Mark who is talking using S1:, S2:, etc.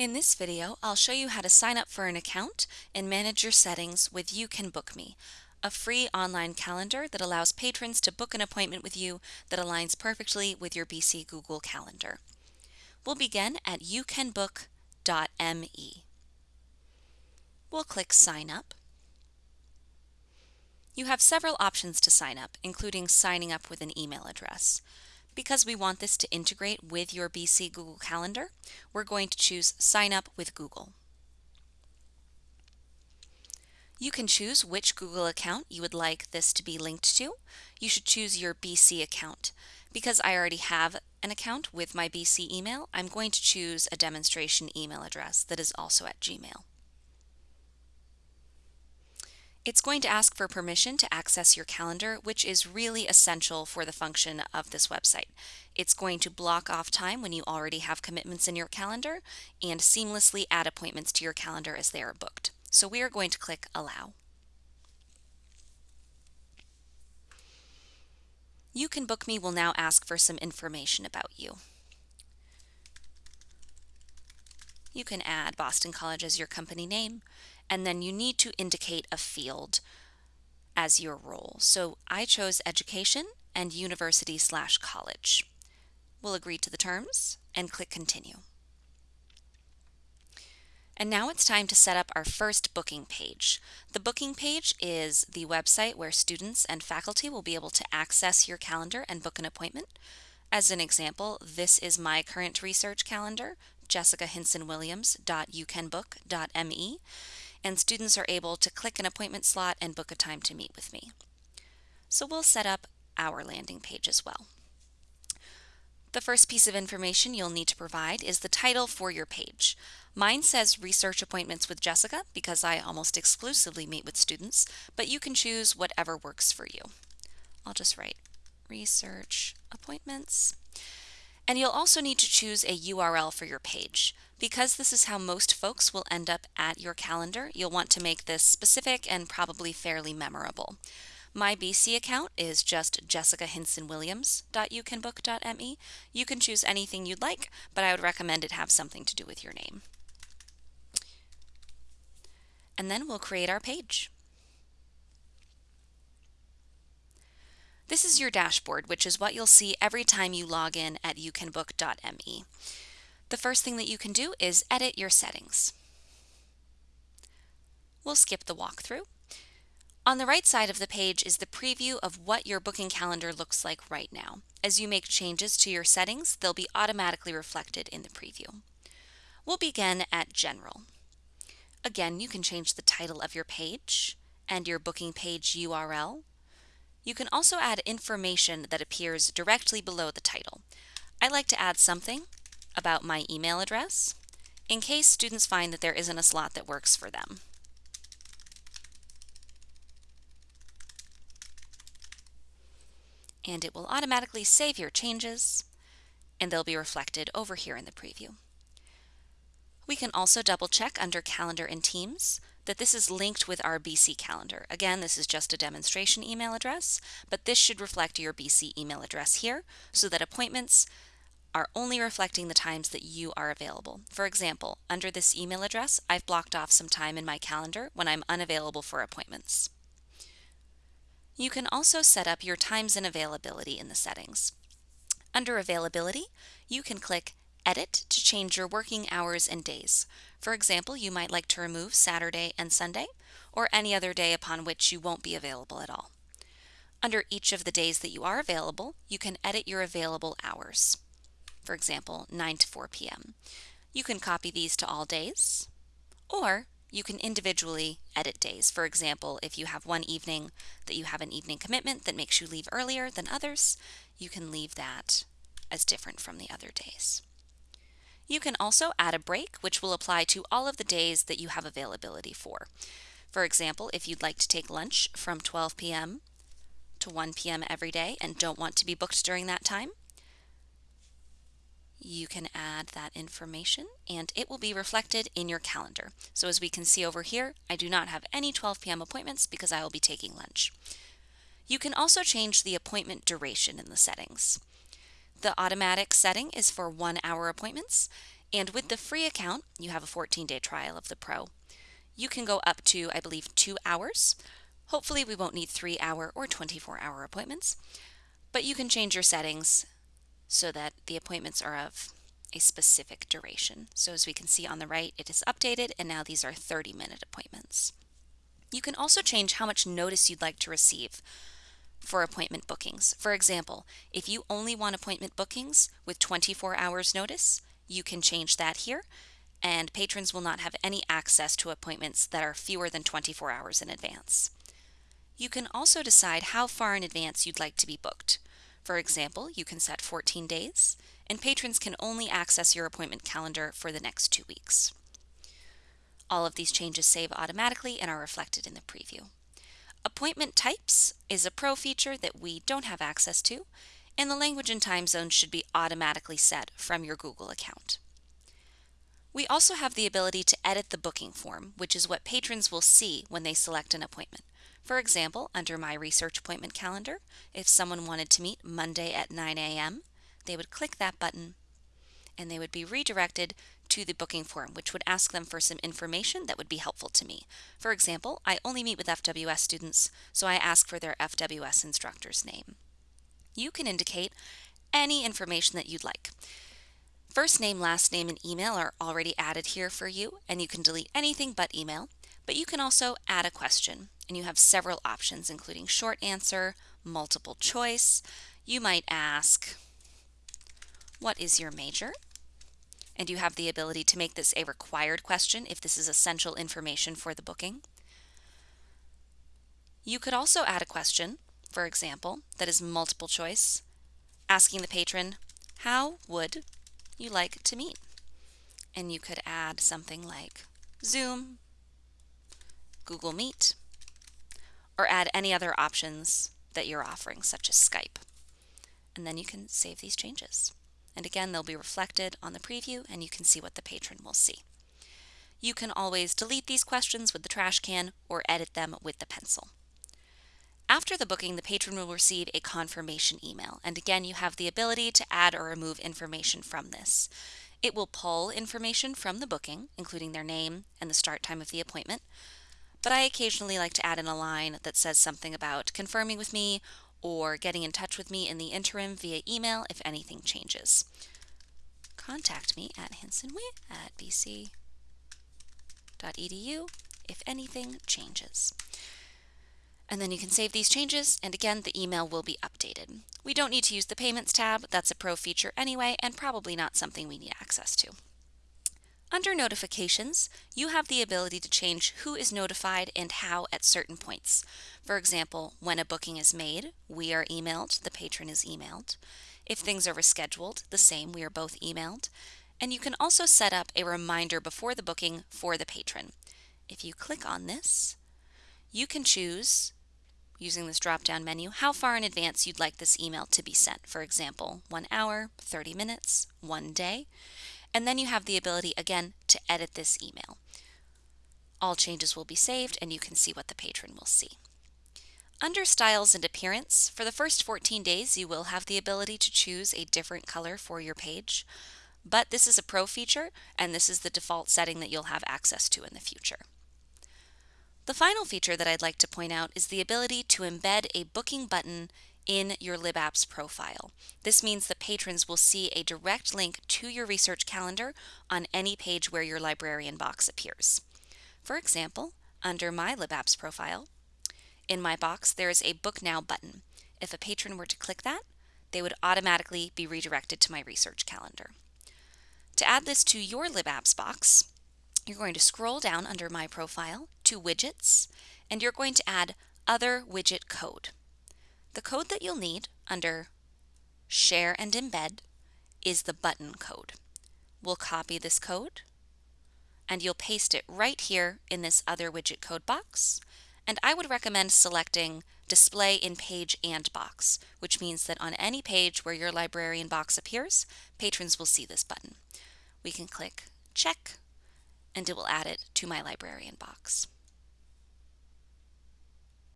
S1: In this video, I'll show you how to sign up for an account and manage your settings with You Can Book Me, a free online calendar that allows patrons to book an appointment with you that aligns perfectly with your BC Google Calendar. We'll begin at youcanbook.me. We'll click Sign Up. You have several options to sign up, including signing up with an email address. Because we want this to integrate with your BC Google Calendar, we're going to choose Sign Up with Google. You can choose which Google account you would like this to be linked to. You should choose your BC account. Because I already have an account with my BC email, I'm going to choose a demonstration email address that is also at Gmail. It's going to ask for permission to access your calendar, which is really essential for the function of this website. It's going to block off time when you already have commitments in your calendar and seamlessly add appointments to your calendar as they are booked. So we are going to click Allow. You Can Book Me will now ask for some information about you. You can add Boston College as your company name, and then you need to indicate a field as your role. So I chose education and university slash college. We'll agree to the terms and click continue. And now it's time to set up our first booking page. The booking page is the website where students and faculty will be able to access your calendar and book an appointment. As an example, this is my current research calendar, jessicahinsonwilliams.youcanbook.me and students are able to click an appointment slot and book a time to meet with me. So we'll set up our landing page as well. The first piece of information you'll need to provide is the title for your page. Mine says Research Appointments with Jessica because I almost exclusively meet with students, but you can choose whatever works for you. I'll just write Research Appointments. And you'll also need to choose a URL for your page. Because this is how most folks will end up at your calendar, you'll want to make this specific and probably fairly memorable. My BC account is just jessicahinsonwilliams.youcanbook.me. You can choose anything you'd like, but I would recommend it have something to do with your name. And then we'll create our page. This is your dashboard, which is what you'll see every time you log in at youcanbook.me. The first thing that you can do is edit your settings. We'll skip the walkthrough. On the right side of the page is the preview of what your booking calendar looks like right now. As you make changes to your settings, they'll be automatically reflected in the preview. We'll begin at General. Again, you can change the title of your page and your booking page URL you can also add information that appears directly below the title. I like to add something about my email address in case students find that there isn't a slot that works for them. And it will automatically save your changes and they'll be reflected over here in the preview. We can also double check under Calendar and Teams that this is linked with our BC calendar. Again, this is just a demonstration email address, but this should reflect your BC email address here so that appointments are only reflecting the times that you are available. For example, under this email address, I've blocked off some time in my calendar when I'm unavailable for appointments. You can also set up your times and availability in the settings. Under Availability, you can click Edit to change your working hours and days. For example, you might like to remove Saturday and Sunday, or any other day upon which you won't be available at all. Under each of the days that you are available, you can edit your available hours. For example, 9 to 4 p.m. You can copy these to all days, or you can individually edit days. For example, if you have one evening that you have an evening commitment that makes you leave earlier than others, you can leave that as different from the other days. You can also add a break, which will apply to all of the days that you have availability for. For example, if you'd like to take lunch from 12 p.m. to 1 p.m. every day and don't want to be booked during that time, you can add that information and it will be reflected in your calendar. So as we can see over here, I do not have any 12 p.m. appointments because I will be taking lunch. You can also change the appointment duration in the settings. The automatic setting is for one hour appointments. And with the free account, you have a 14 day trial of the Pro. You can go up to, I believe, two hours. Hopefully, we won't need three hour or 24 hour appointments, but you can change your settings so that the appointments are of a specific duration. So as we can see on the right, it is updated and now these are 30 minute appointments. You can also change how much notice you'd like to receive for appointment bookings. For example, if you only want appointment bookings with 24 hours notice, you can change that here and patrons will not have any access to appointments that are fewer than 24 hours in advance. You can also decide how far in advance you'd like to be booked. For example, you can set 14 days, and patrons can only access your appointment calendar for the next two weeks. All of these changes save automatically and are reflected in the preview. Appointment types is a pro feature that we don't have access to, and the language and time zone should be automatically set from your Google account. We also have the ability to edit the booking form, which is what patrons will see when they select an appointment. For example, under my research appointment calendar, if someone wanted to meet Monday at 9 a.m., they would click that button and they would be redirected to the booking form, which would ask them for some information that would be helpful to me. For example, I only meet with FWS students, so I ask for their FWS instructor's name. You can indicate any information that you'd like. First name, last name, and email are already added here for you, and you can delete anything but email, but you can also add a question and you have several options, including short answer, multiple choice. You might ask, What is your major? And you have the ability to make this a required question if this is essential information for the booking. You could also add a question, for example, that is multiple choice, asking the patron, How would you like to meet? And you could add something like Zoom, Google Meet, or add any other options that you're offering, such as Skype. And then you can save these changes. And again, they'll be reflected on the preview and you can see what the patron will see. You can always delete these questions with the trash can or edit them with the pencil. After the booking, the patron will receive a confirmation email. And again, you have the ability to add or remove information from this. It will pull information from the booking, including their name and the start time of the appointment, but I occasionally like to add in a line that says something about confirming with me or getting in touch with me in the interim via email if anything changes. Contact me at hinsonwee at bc.edu if anything changes. And then you can save these changes, and again, the email will be updated. We don't need to use the Payments tab, that's a pro feature anyway, and probably not something we need access to. Under Notifications, you have the ability to change who is notified and how at certain points. For example, when a booking is made, we are emailed, the patron is emailed. If things are rescheduled, the same, we are both emailed. And you can also set up a reminder before the booking for the patron. If you click on this, you can choose, using this drop-down menu, how far in advance you'd like this email to be sent. For example, one hour, 30 minutes, one day. And then you have the ability again to edit this email. All changes will be saved and you can see what the patron will see. Under Styles and Appearance, for the first 14 days you will have the ability to choose a different color for your page, but this is a pro feature and this is the default setting that you'll have access to in the future. The final feature that I'd like to point out is the ability to embed a booking button in your LibApps profile. This means that patrons will see a direct link to your research calendar on any page where your librarian box appears. For example, under my LibApps profile, in my box there is a Book Now button. If a patron were to click that, they would automatically be redirected to my research calendar. To add this to your LibApps box, you're going to scroll down under My Profile to Widgets, and you're going to add Other Widget Code. The code that you'll need under Share and Embed is the button code. We'll copy this code and you'll paste it right here in this other widget code box. And I would recommend selecting Display in Page and Box, which means that on any page where your librarian box appears, patrons will see this button. We can click Check and it will add it to my librarian box.